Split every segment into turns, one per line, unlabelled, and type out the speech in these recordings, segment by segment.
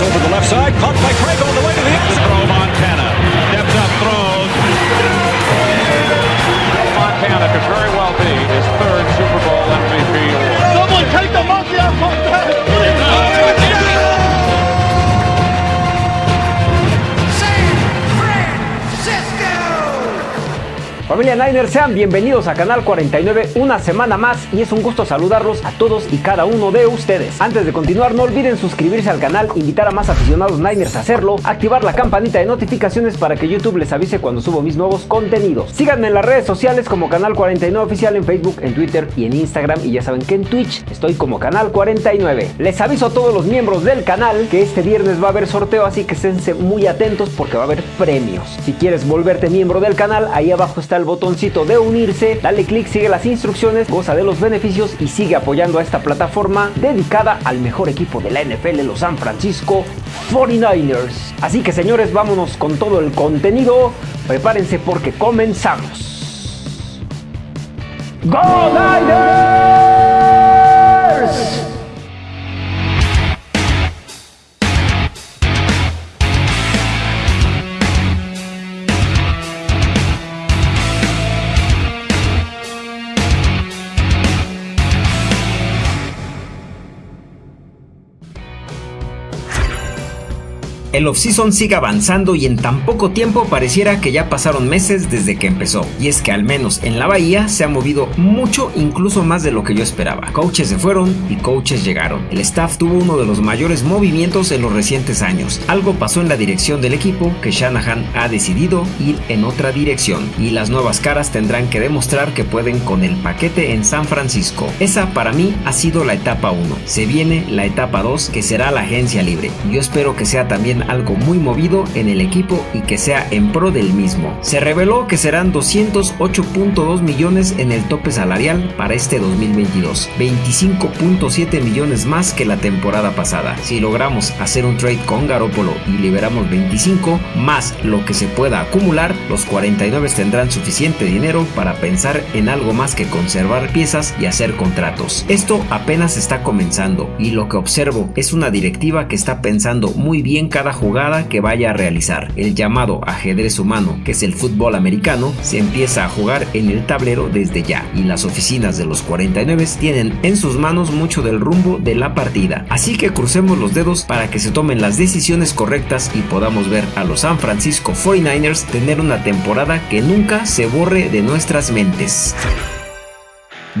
Over the left side, caught by Craig
Familia Niners, sean bienvenidos a Canal 49 una semana más y es un gusto saludarlos a todos y cada uno de ustedes. Antes de continuar, no olviden suscribirse al canal, invitar a más aficionados Niners a hacerlo, activar la campanita de notificaciones para que YouTube les avise cuando subo mis nuevos contenidos. Síganme en las redes sociales como Canal 49 Oficial en Facebook, en Twitter y en Instagram y ya saben que en Twitch estoy como Canal 49. Les aviso a todos los miembros del canal que este viernes va a haber sorteo, así que esténse muy atentos porque va a haber premios. Si quieres volverte miembro del canal, ahí abajo está el botoncito de unirse, dale clic, sigue las instrucciones, goza de los beneficios y sigue apoyando a esta plataforma dedicada al mejor equipo de la NFL, los San Francisco 49ers. Así que señores, vámonos con todo el contenido, prepárense porque comenzamos. ¡Go Niners! El offseason sigue avanzando y en tan poco tiempo pareciera que ya pasaron meses desde que empezó. Y es que al menos en la bahía se ha movido mucho, incluso más de lo que yo esperaba. Coaches se fueron y coaches llegaron. El staff tuvo uno de los mayores movimientos en los recientes años. Algo pasó en la dirección del equipo que Shanahan ha decidido ir en otra dirección. Y las nuevas caras tendrán que demostrar que pueden con el paquete en San Francisco. Esa para mí ha sido la etapa 1. Se viene la etapa 2 que será la agencia libre. Yo espero que sea también algo muy movido en el equipo y que sea en pro del mismo. Se reveló que serán 208.2 millones en el tope salarial para este 2022, 25.7 millones más que la temporada pasada. Si logramos hacer un trade con Garópolo y liberamos 25 más lo que se pueda acumular, los 49 tendrán suficiente dinero para pensar en algo más que conservar piezas y hacer contratos. Esto apenas está comenzando y lo que observo es una directiva que está pensando muy bien cada jugada que vaya a realizar. El llamado ajedrez humano, que es el fútbol americano, se empieza a jugar en el tablero desde ya y las oficinas de los 49 tienen en sus manos mucho del rumbo de la partida. Así que crucemos los dedos para que se tomen las decisiones correctas y podamos ver a los San Francisco 49ers tener una temporada que nunca se borre de nuestras mentes.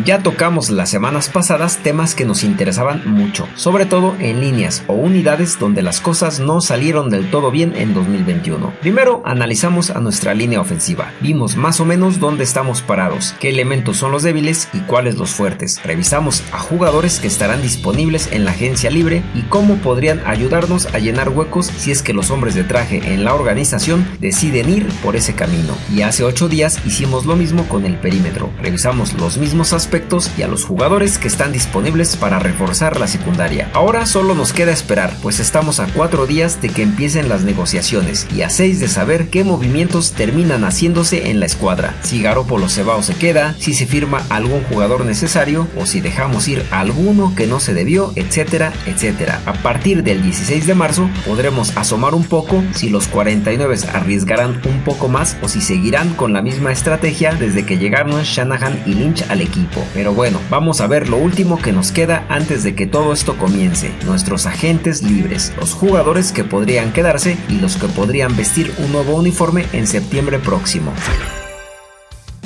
Ya tocamos las semanas pasadas temas que nos interesaban mucho, sobre todo en líneas o unidades donde las cosas no salieron del todo bien en 2021. Primero analizamos a nuestra línea ofensiva, vimos más o menos dónde estamos parados, qué elementos son los débiles y cuáles los fuertes. Revisamos a jugadores que estarán disponibles en la agencia libre y cómo podrían ayudarnos a llenar huecos si es que los hombres de traje en la organización deciden ir por ese camino. Y hace 8 días hicimos lo mismo con el perímetro. Revisamos los mismos aspectos y a los jugadores que están disponibles para reforzar la secundaria. Ahora solo nos queda esperar, pues estamos a 4 días de que empiecen las negociaciones y a 6 de saber qué movimientos terminan haciéndose en la escuadra. Si Garoppolo se va o se queda, si se firma algún jugador necesario o si dejamos ir alguno que no se debió, etcétera, etcétera. A partir del 16 de marzo podremos asomar un poco si los 49 arriesgarán un poco más o si seguirán con la misma estrategia desde que llegaron Shanahan y Lynch al equipo. Pero bueno, vamos a ver lo último que nos queda antes de que todo esto comience. Nuestros agentes libres, los jugadores que podrían quedarse y los que podrían vestir un nuevo uniforme en septiembre próximo.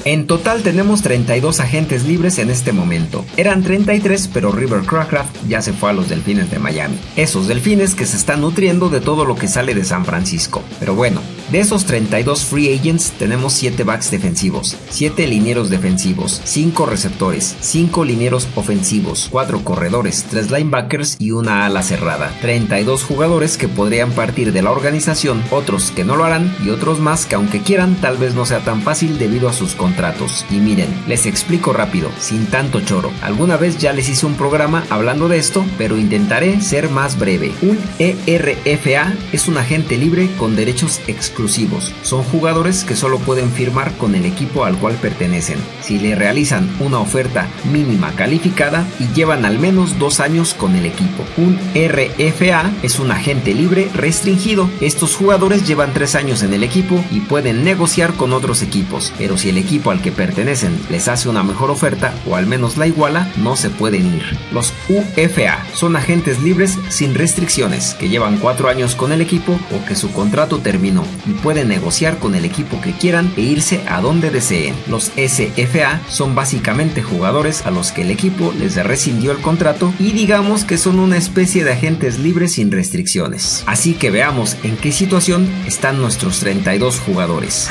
En total tenemos 32 agentes libres en este momento. Eran 33 pero River Crackraft ya se fue a los delfines de Miami. Esos delfines que se están nutriendo de todo lo que sale de San Francisco. Pero bueno, de esos 32 free agents tenemos 7 backs defensivos, 7 linieros defensivos, 5 receptores, 5 linieros ofensivos, 4 corredores, 3 linebackers y una ala cerrada. 32 jugadores que podrían partir de la organización, otros que no lo harán y otros más que aunque quieran tal vez no sea tan fácil debido a sus contratos. Y miren, les explico rápido, sin tanto choro. Alguna vez ya les hice un programa hablando de esto, pero intentaré ser más breve. Un ERFA es un agente libre con derechos exclusivos exclusivos. Son jugadores que solo pueden firmar con el equipo al cual pertenecen. Si le realizan una oferta mínima calificada y llevan al menos dos años con el equipo. Un RFA es un agente libre restringido. Estos jugadores llevan tres años en el equipo y pueden negociar con otros equipos, pero si el equipo al que pertenecen les hace una mejor oferta o al menos la iguala, no se pueden ir. Los UFA son agentes libres sin restricciones que llevan cuatro años con el equipo o que su contrato terminó y pueden negociar con el equipo que quieran e irse a donde deseen. Los SFA son básicamente jugadores a los que el equipo les rescindió el contrato y digamos que son una especie de agentes libres sin restricciones. Así que veamos en qué situación están nuestros 32 jugadores.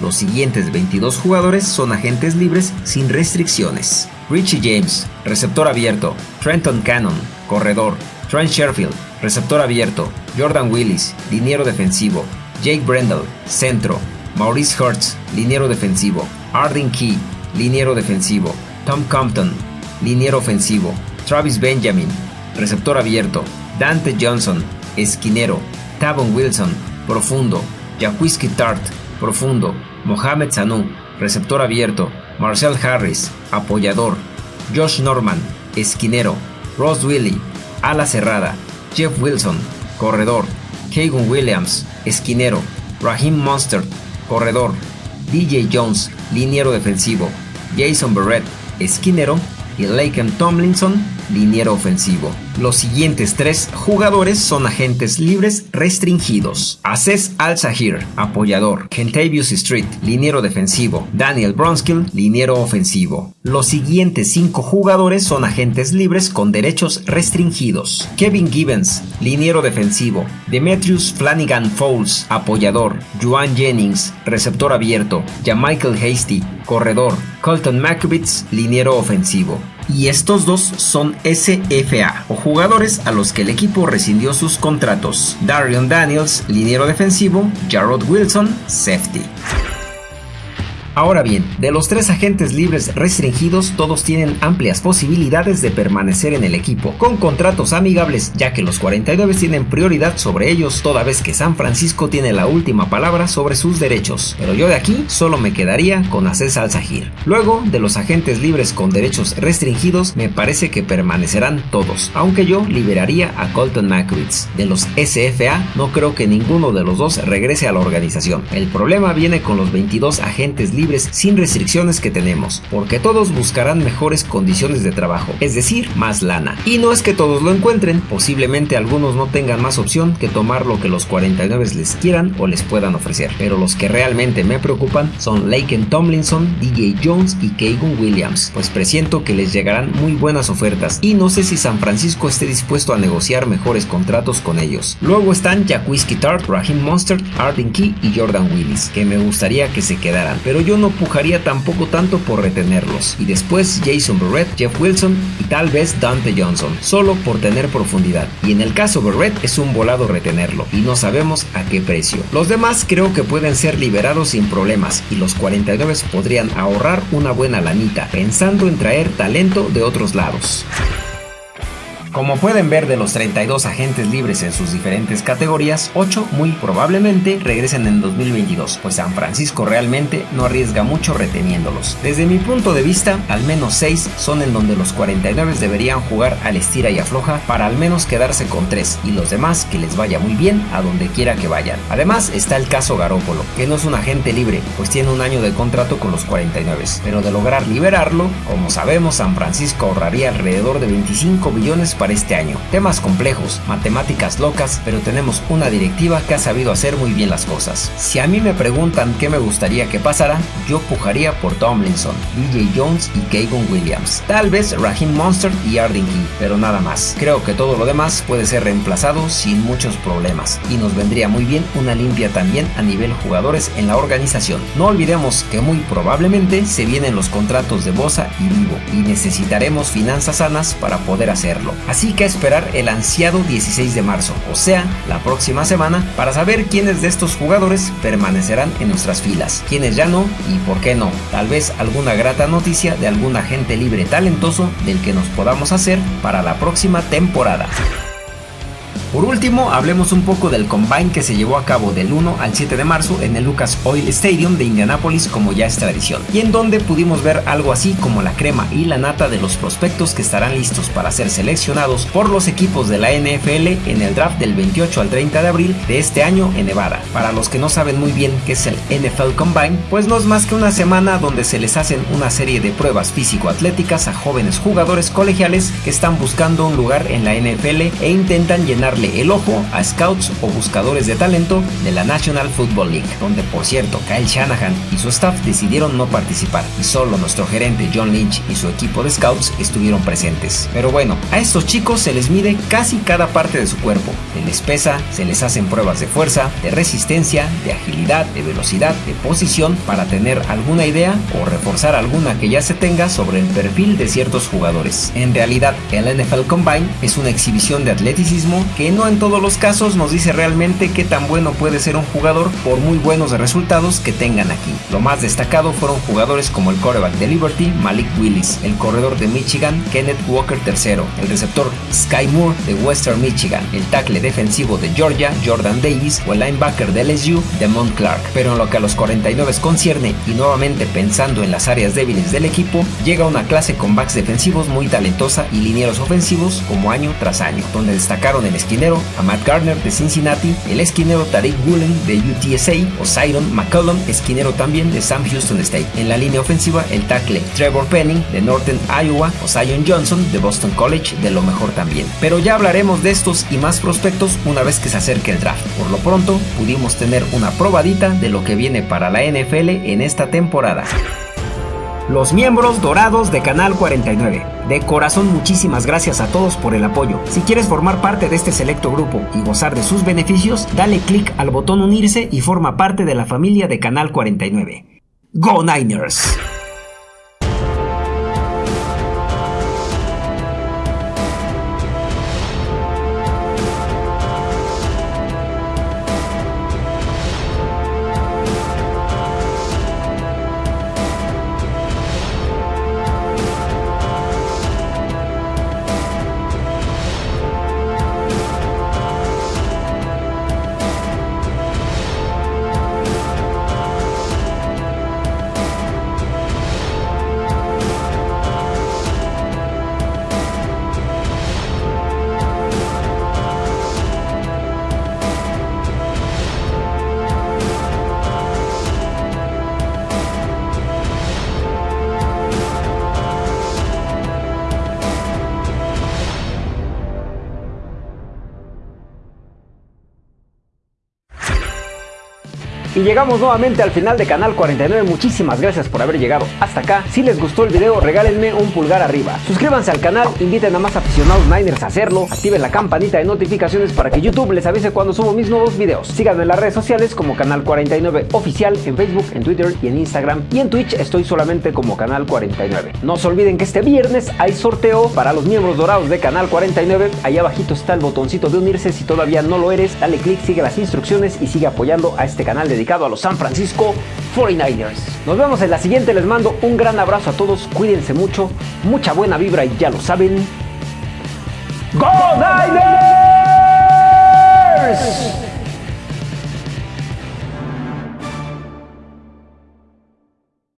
Los siguientes 22 jugadores son agentes libres sin restricciones. Richie James, receptor abierto. Trenton Cannon, corredor. Trent Sherfield, receptor abierto. Jordan Willis, liniero defensivo. Jake Brendel, centro. Maurice Hertz, liniero defensivo. Arden Key, liniero defensivo. Tom Compton, liniero ofensivo. Travis Benjamin, receptor abierto. Dante Johnson, esquinero. Tavon Wilson, profundo. Jaquiski Tart, profundo. Mohamed Sanu, receptor abierto. Marcel Harris, apoyador. Josh Norman, esquinero. Ross Willie, ala cerrada. Jeff Wilson, corredor. Kagan Williams, esquinero. Raheem Monster, corredor. DJ Jones, liniero defensivo. Jason Barrett, esquinero. Y Laken Tomlinson, liniero ofensivo. Los siguientes tres jugadores son agentes libres restringidos. Aces Al-Sahir, apoyador. Kentavious Street, liniero defensivo. Daniel Bronskill, liniero ofensivo. Los siguientes cinco jugadores son agentes libres con derechos restringidos. Kevin Gibbons, liniero defensivo. Demetrius Flanagan Fowles, apoyador. Juan Jennings, receptor abierto. Michael Hasty, corredor. Colton Makovitz, liniero ofensivo. Y estos dos son SFA o jugadores a los que el equipo rescindió sus contratos. Darion Daniels, liniero defensivo, Jarrod Wilson, safety. Ahora bien, de los tres agentes libres restringidos, todos tienen amplias posibilidades de permanecer en el equipo, con contratos amigables, ya que los 49 tienen prioridad sobre ellos, toda vez que San Francisco tiene la última palabra sobre sus derechos. Pero yo de aquí solo me quedaría con Aces Al-Sahir. Luego, de los agentes libres con derechos restringidos, me parece que permanecerán todos, aunque yo liberaría a Colton Mackwitz. De los SFA, no creo que ninguno de los dos regrese a la organización. El problema viene con los 22 agentes libres sin restricciones que tenemos, porque todos buscarán mejores condiciones de trabajo, es decir, más lana. Y no es que todos lo encuentren, posiblemente algunos no tengan más opción que tomar lo que los 49 les quieran o les puedan ofrecer, pero los que realmente me preocupan son Laken Tomlinson, DJ Jones y Kagan Williams, pues presiento que les llegarán muy buenas ofertas y no sé si San Francisco esté dispuesto a negociar mejores contratos con ellos. Luego están Whiskey Tart, Raheem Monster, Arden Key y Jordan Willis, que me gustaría que se quedaran, pero yo no pujaría tampoco tanto por retenerlos. Y después Jason Barrett, Jeff Wilson y tal vez Dante Johnson, solo por tener profundidad. Y en el caso Barrett es un volado retenerlo y no sabemos a qué precio. Los demás creo que pueden ser liberados sin problemas y los 49 podrían ahorrar una buena lanita pensando en traer talento de otros lados. Como pueden ver de los 32 agentes libres en sus diferentes categorías, 8 muy probablemente regresen en 2022, pues San Francisco realmente no arriesga mucho reteniéndolos. Desde mi punto de vista, al menos 6 son en donde los 49 deberían jugar al estira y afloja para al menos quedarse con 3 y los demás que les vaya muy bien a donde quiera que vayan. Además está el caso Garópolo, que no es un agente libre, pues tiene un año de contrato con los 49, pero de lograr liberarlo, como sabemos San Francisco ahorraría alrededor de 25 billones para este año. Temas complejos, matemáticas locas, pero tenemos una directiva que ha sabido hacer muy bien las cosas. Si a mí me preguntan qué me gustaría que pasara, yo pujaría por Tomlinson, DJ Jones y Kagan Williams. Tal vez Raheem Monster y Arden Key, pero nada más. Creo que todo lo demás puede ser reemplazado sin muchos problemas y nos vendría muy bien una limpia también a nivel jugadores en la organización. No olvidemos que muy probablemente se vienen los contratos de Bosa y Vivo y necesitaremos finanzas sanas para poder hacerlo. Así que esperar el ansiado 16 de marzo, o sea, la próxima semana, para saber quiénes de estos jugadores permanecerán en nuestras filas, quiénes ya no y por qué no. Tal vez alguna grata noticia de algún agente libre talentoso del que nos podamos hacer para la próxima temporada. Por último, hablemos un poco del combine que se llevó a cabo del 1 al 7 de marzo en el Lucas Oil Stadium de Indianapolis como ya es tradición, y en donde pudimos ver algo así como la crema y la nata de los prospectos que estarán listos para ser seleccionados por los equipos de la NFL en el draft del 28 al 30 de abril de este año en Nevada. Para los que no saben muy bien qué es el NFL Combine, pues no es más que una semana donde se les hacen una serie de pruebas físico-atléticas a jóvenes jugadores colegiales que están buscando un lugar en la NFL e intentan llenarle el ojo a scouts o buscadores de talento de la National Football League, donde por cierto Kyle Shanahan y su staff decidieron no participar y solo nuestro gerente John Lynch y su equipo de scouts estuvieron presentes. Pero bueno, a estos chicos se les mide casi cada parte de su cuerpo, se les pesa, se les hacen pruebas de fuerza, de resistencia, de agilidad, de velocidad, de posición para tener alguna idea o reforzar alguna que ya se tenga sobre el perfil de ciertos jugadores. En realidad, el NFL Combine es una exhibición de atleticismo que no en todos los casos nos dice realmente qué tan bueno puede ser un jugador por muy buenos resultados que tengan aquí. Lo más destacado fueron jugadores como el quarterback de Liberty, Malik Willis, el corredor de Michigan, Kenneth Walker III, el receptor Sky Moore de Western Michigan, el tackle defensivo de Georgia, Jordan Davis, o el linebacker de LSU, Demont Clark. Pero en lo que a los 49 concierne, y nuevamente pensando en las áreas débiles del equipo, llega una clase con backs defensivos muy talentosa y linieros ofensivos como año tras año, donde destacaron el esquinero a Matt Garner de Cincinnati, el esquinero Tariq Woolen de UTSA o Siron McCollum, esquinero también de Sam Houston State. En la línea ofensiva, el tackle Trevor Penning de Northern Iowa o Zion Johnson de Boston College de lo mejor también. Pero ya hablaremos de estos y más prospectos una vez que se acerque el draft. Por lo pronto, pudimos tener una probadita de lo que viene para la NFL en esta temporada. Los miembros dorados de Canal 49. De corazón muchísimas gracias a todos por el apoyo. Si quieres formar parte de este selecto grupo y gozar de sus beneficios, dale clic al botón unirse y forma parte de la familia de Canal 49. ¡Go Niners! Y llegamos nuevamente al final de Canal 49, muchísimas gracias por haber llegado hasta acá. Si les gustó el video, regálenme un pulgar arriba. Suscríbanse al canal, inviten a más aficionados Niners a hacerlo, activen la campanita de notificaciones para que YouTube les avise cuando subo mis nuevos videos. Síganme en las redes sociales como Canal 49 Oficial en Facebook, en Twitter y en Instagram. Y en Twitch estoy solamente como Canal 49. No se olviden que este viernes hay sorteo para los miembros dorados de Canal 49. Ahí abajito está el botoncito de unirse. Si todavía no lo eres, dale click, sigue las instrucciones y sigue apoyando a este canal a los San Francisco 49ers. Nos vemos en la siguiente, les mando un gran abrazo a todos, cuídense mucho, mucha buena vibra y ya lo saben. ¡Go Niners!